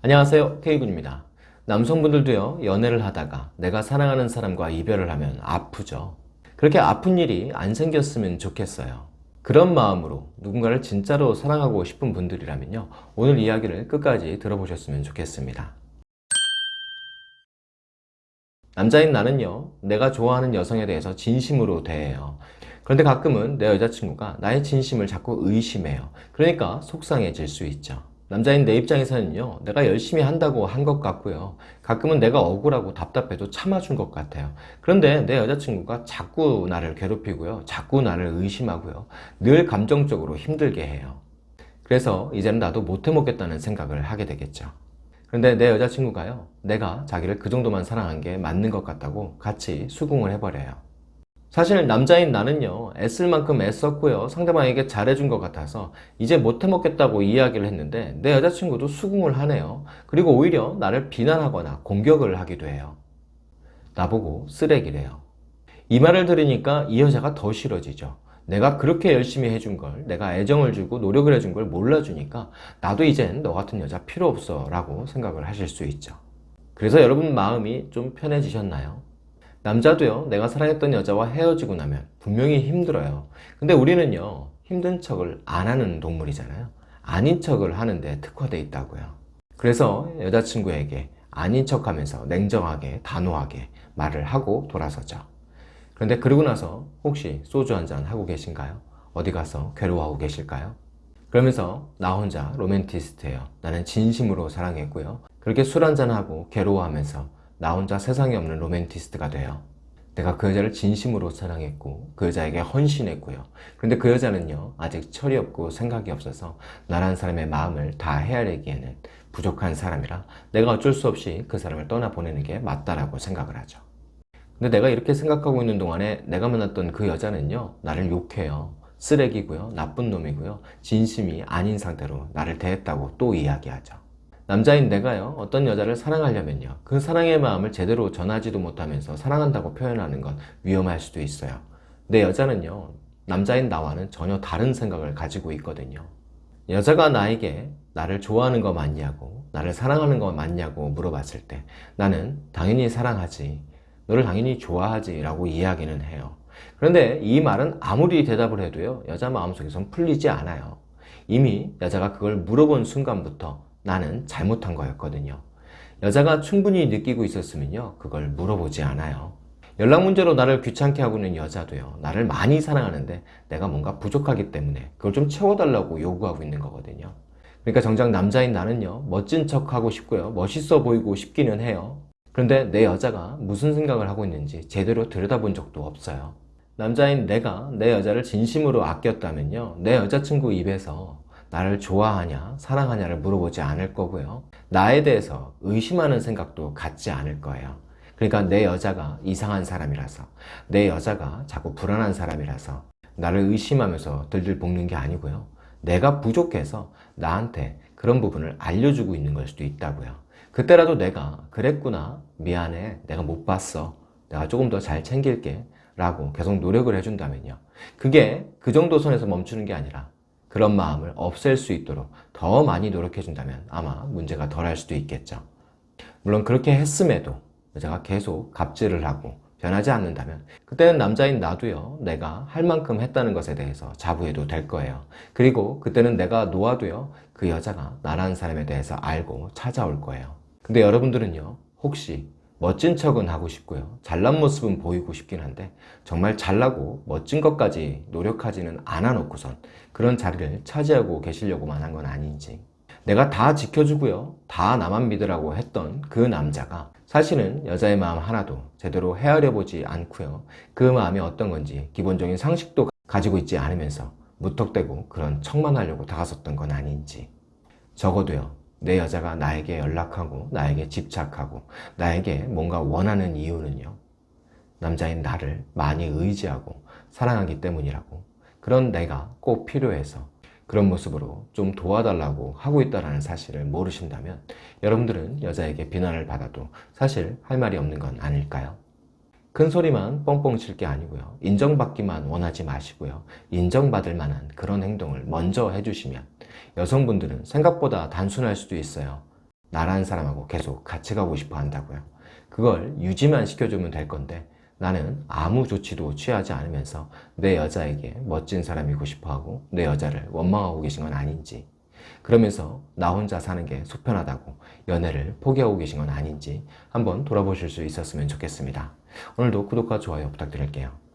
안녕하세요. K군입니다. 남성분들도요 연애를 하다가 내가 사랑하는 사람과 이별을 하면 아프죠. 그렇게 아픈 일이 안 생겼으면 좋겠어요. 그런 마음으로 누군가를 진짜로 사랑하고 싶은 분들이라면요 오늘 이야기를 끝까지 들어보셨으면 좋겠습니다. 남자인 나는요 내가 좋아하는 여성에 대해서 진심으로 대해요. 그런데 가끔은 내 여자친구가 나의 진심을 자꾸 의심해요. 그러니까 속상해질 수 있죠 남자인 내 입장에서는요 내가 열심히 한다고 한 것 같고요. 가끔은 내가 억울하고 답답해도 참아준 것 같아요. 그런데 내 여자친구가 자꾸 나를 괴롭히고요 자꾸 나를 의심하고요 늘 감정적으로 힘들게 해요. 그래서 이제는 나도 못해먹겠다는 생각을 하게 되겠죠. 그런데 내 여자친구가요 내가 자기를 그 정도만 사랑한 게 맞는 것 같다고 같이 수긍을 해버려요 사실 남자인 나는요 애쓸 만큼 애썼고요 상대방에게 잘해준 것 같아서 이제 못해먹겠다고 이야기를 했는데 내 여자친구도 수긍을 하네요. 그리고 오히려 나를 비난하거나 공격을 하기도 해요. 나보고 쓰레기래요. 이 말을 들으니까 이 여자가 더 싫어지죠. 내가 그렇게 열심히 해준 걸 내가 애정을 주고 노력을 해준 걸 몰라주니까 나도 이젠 너 같은 여자 필요 없어 라고 생각을 하실 수 있죠. 그래서 여러분 마음이 좀 편해지셨나요? 남자도요 내가 사랑했던 여자와 헤어지고 나면 분명히 힘들어요. 근데 우리는요 힘든 척을 안 하는 동물이잖아요. 아닌 척을 하는데 특화되어 있다고요. 그래서 여자친구에게 아닌 척 하면서 냉정하게 단호하게 말을 하고 돌아서죠. 그런데 그러고 나서 혹시 소주 한잔 하고 계신가요? 어디 가서 괴로워하고 계실까요? 그러면서 나 혼자 로맨티스트예요. 나는 진심으로 사랑했고요. 그렇게 술 한잔하고 괴로워하면서 나 혼자 세상에 없는 로맨티스트가 돼요. 내가 그 여자를 진심으로 사랑했고 그 여자에게 헌신했고요. 그런데 그 여자는요 아직 철이 없고 생각이 없어서 나란 사람의 마음을 다 헤아리기에는 부족한 사람이라 내가 어쩔 수 없이 그 사람을 떠나보내는 게 맞다라고 생각을 하죠. 근데 내가 이렇게 생각하고 있는 동안에 내가 만났던 그 여자는요 나를 욕해요. 쓰레기고요 나쁜 놈이고요 진심이 아닌 상태로 나를 대했다고 또 이야기하죠 남자인 내가요 어떤 여자를 사랑하려면요 그 사랑의 마음을 제대로 전하지도 못하면서 사랑한다고 표현하는 건 위험할 수도 있어요. 내 여자는요 남자인 나와는 전혀 다른 생각을 가지고 있거든요. 여자가 나에게 나를 좋아하는 거 맞냐고 나를 사랑하는 거 맞냐고 물어봤을 때 나는 당연히 사랑하지 너를 당연히 좋아하지 라고 이야기는 해요. 그런데 이 말은 아무리 대답을 해도요 여자 마음속에선 풀리지 않아요. 이미 여자가 그걸 물어본 순간부터 나는 잘못한 거였거든요. 여자가 충분히 느끼고 있었으면요 그걸 물어보지 않아요. 연락 문제로 나를 귀찮게 하고 있는 여자도요 나를 많이 사랑하는데 내가 뭔가 부족하기 때문에 그걸 좀 채워달라고 요구하고 있는 거거든요. 그러니까 정작 남자인 나는요 멋진 척 하고 싶고요 멋있어 보이고 싶기는 해요. 그런데 내 여자가 무슨 생각을 하고 있는지 제대로 들여다본 적도 없어요. 남자인 내가 내 여자를 진심으로 아꼈다면요 내 여자친구 입에서 나를 좋아하냐 사랑하냐를 물어보지 않을 거고요. 나에 대해서 의심하는 생각도 갖지 않을 거예요. 그러니까 내 여자가 이상한 사람이라서 내 여자가 자꾸 불안한 사람이라서 나를 의심하면서 들들 볶는 게 아니고요. 내가 부족해서 나한테 그런 부분을 알려주고 있는 걸 수도 있다고요. 그때라도 내가 그랬구나 미안해 내가 못 봤어 내가 조금 더 잘 챙길게 라고 계속 노력을 해준다면요. 그게 그 정도 선에서 멈추는 게 아니라 그런 마음을 없앨 수 있도록 더 많이 노력해 준다면 아마 문제가 덜 할 수도 있겠죠. 물론 그렇게 했음에도 여자가 계속 갑질을 하고 변하지 않는다면 그때는 남자인 나도요 내가 할 만큼 했다는 것에 대해서 자부해도 될 거예요. 그리고 그때는 내가 놓아도요 그 여자가 나라는 사람에 대해서 알고 찾아올 거예요. 근데 여러분들은요 혹시 멋진 척은 하고 싶고요. 잘난 모습은 보이고 싶긴 한데 정말 잘나고 멋진 것까지 노력하지는 않아 놓고선 그런 자리를 차지하고 계시려고만 한 건 아닌지. 내가 다 지켜주고요. 다 나만 믿으라고 했던 그 남자가 사실은 여자의 마음 하나도 제대로 헤아려 보지 않고요. 그 마음이 어떤 건지 기본적인 상식도 가지고 있지 않으면서 무턱대고 그런 척만 하려고 다가섰던 건 아닌지 적어도요 내 여자가 나에게 연락하고 나에게 집착하고 나에게 뭔가 원하는 이유는요 남자인 나를 많이 의지하고 사랑하기 때문이라고 그런 내가 꼭 필요해서 그런 모습으로 좀 도와달라고 하고 있다는 사실을 모르신다면 여러분들은 여자에게 비난을 받아도 사실 할 말이 없는 건 아닐까요? 큰 소리만 뻥뻥 칠 게 아니고요. 인정받기만 원하지 마시고요. 인정받을 만한 그런 행동을 먼저 해주시면 여성분들은 생각보다 단순할 수도 있어요. 나라는 사람하고 계속 같이 가고 싶어 한다고요. 그걸 유지만 시켜주면 될 건데 나는 아무 조치도 취하지 않으면서 내 여자에게 멋진 사람이고 싶어 하고 내 여자를 원망하고 계신 건 아닌지 그러면서 나 혼자 사는 게 속편하다고 연애를 포기하고 계신 건 아닌지 한번 돌아보실 수 있었으면 좋겠습니다. 오늘도 구독과 좋아요 부탁드릴게요.